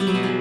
Yeah.